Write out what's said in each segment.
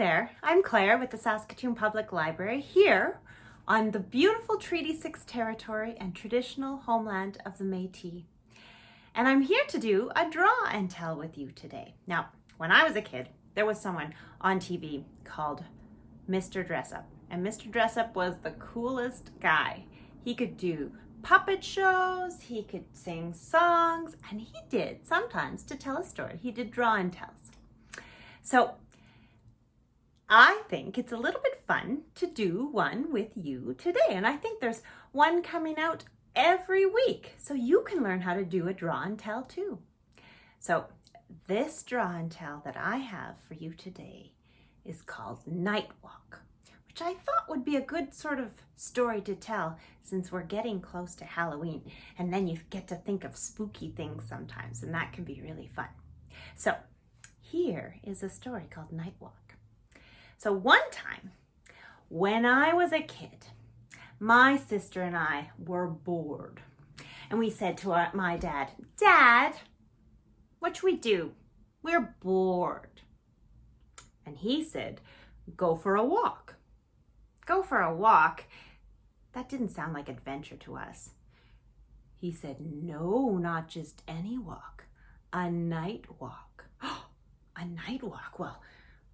there, I'm Claire with the Saskatoon Public Library here on the beautiful Treaty 6 territory and traditional homeland of the Métis. And I'm here to do a draw and tell with you today. Now, when I was a kid, there was someone on TV called Mr. Dressup. And Mr. Dressup was the coolest guy. He could do puppet shows, he could sing songs, and he did sometimes to tell a story. He did draw and tells. So I think it's a little bit fun to do one with you today. And I think there's one coming out every week. So you can learn how to do a draw and tell too. So this draw and tell that I have for you today is called Night Walk, which I thought would be a good sort of story to tell since we're getting close to Halloween. And then you get to think of spooky things sometimes, and that can be really fun. So here is a story called Night Walk. So one time, when I was a kid, my sister and I were bored. And we said to our, my dad, Dad, what should we do? We're bored. And he said, go for a walk. Go for a walk? That didn't sound like adventure to us. He said, no, not just any walk, a night walk. a night walk? Well,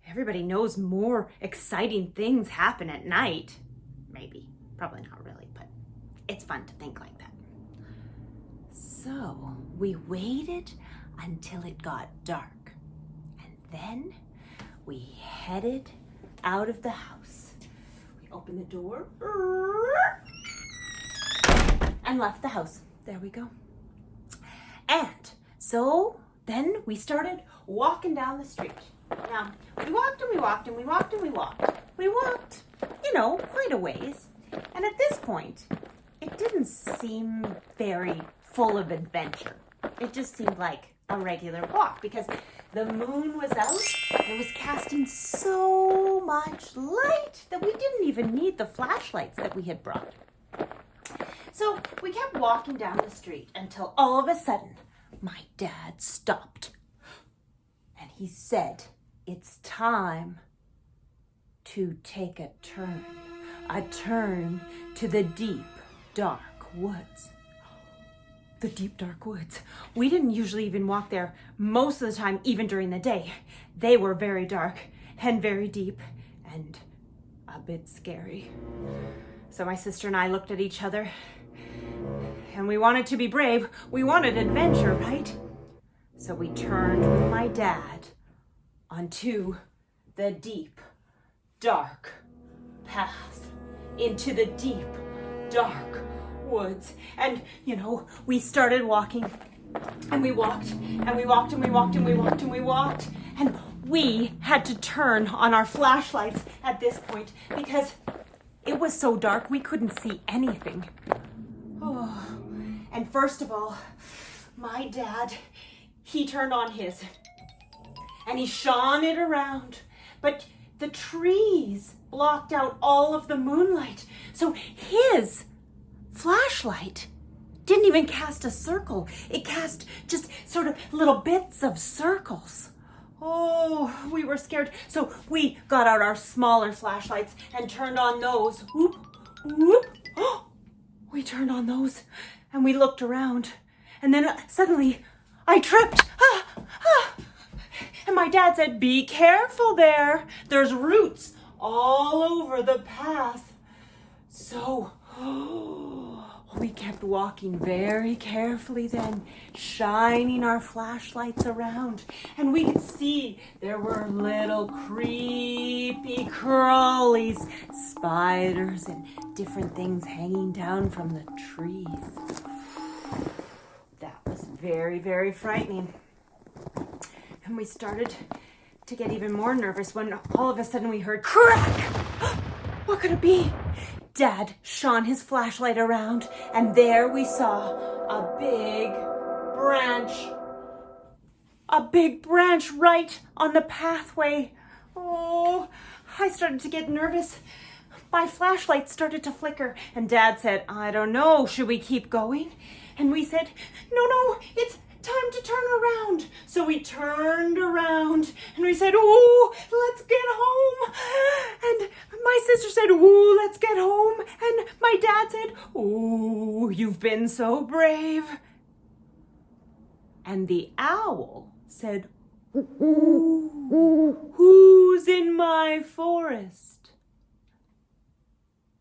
everybody knows more exciting things happen at night. Maybe, probably not really, but it's fun to think like that. So we waited until it got dark and then we headed out of the house. We opened the door and left the house. There we go. And so then we started walking down the street. Now, we walked and we walked and we walked and we walked. We walked, you know, quite a ways. And at this point, it didn't seem very full of adventure. It just seemed like a regular walk because the moon was out. It was casting so much light that we didn't even need the flashlights that we had brought. So we kept walking down the street until all of a sudden my dad stopped and he said, it's time to take a turn, a turn to the deep, dark woods. The deep, dark woods. We didn't usually even walk there most of the time, even during the day. They were very dark and very deep and a bit scary. So my sister and I looked at each other and we wanted to be brave. We wanted adventure, right? So we turned with my dad onto the deep, dark path, into the deep, dark woods. And, you know, we started walking and we walked and we walked and we walked and we walked and we walked. And we had to turn on our flashlights at this point because it was so dark we couldn't see anything. Oh. And first of all, my dad, he turned on his and he shone it around. But the trees blocked out all of the moonlight. So his flashlight didn't even cast a circle. It cast just sort of little bits of circles. Oh, we were scared. So we got out our smaller flashlights and turned on those. Whoop, whoop. Oh, we turned on those and we looked around. And then uh, suddenly I tripped. My dad said, be careful there. There's roots all over the path. So we kept walking very carefully then, shining our flashlights around. And we could see there were little creepy crawlies, spiders and different things hanging down from the trees. That was very, very frightening. And we started to get even more nervous when all of a sudden we heard crack. what could it be? Dad shone his flashlight around and there we saw a big branch. A big branch right on the pathway. Oh, I started to get nervous. My flashlight started to flicker and dad said, I don't know, should we keep going? And we said, no, no, it's time to turn around. So we turned around and we said, Oh, let's get home. And my sister said, Oh, let's get home. And my dad said, Oh, you've been so brave. And the owl said, ooh, Who's in my forest?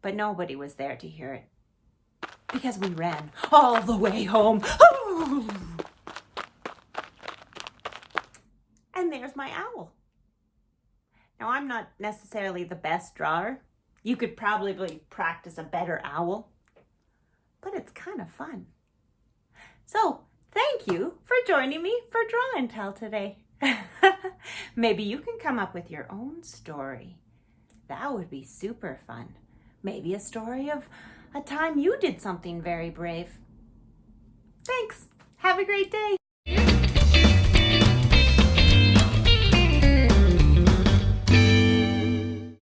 But nobody was there to hear it because we ran all the way home. And there's my owl. Now, I'm not necessarily the best drawer. You could probably practice a better owl, but it's kind of fun. So, thank you for joining me for Draw and Tell today. Maybe you can come up with your own story. That would be super fun. Maybe a story of a time you did something very brave. Thanks. Have a great day.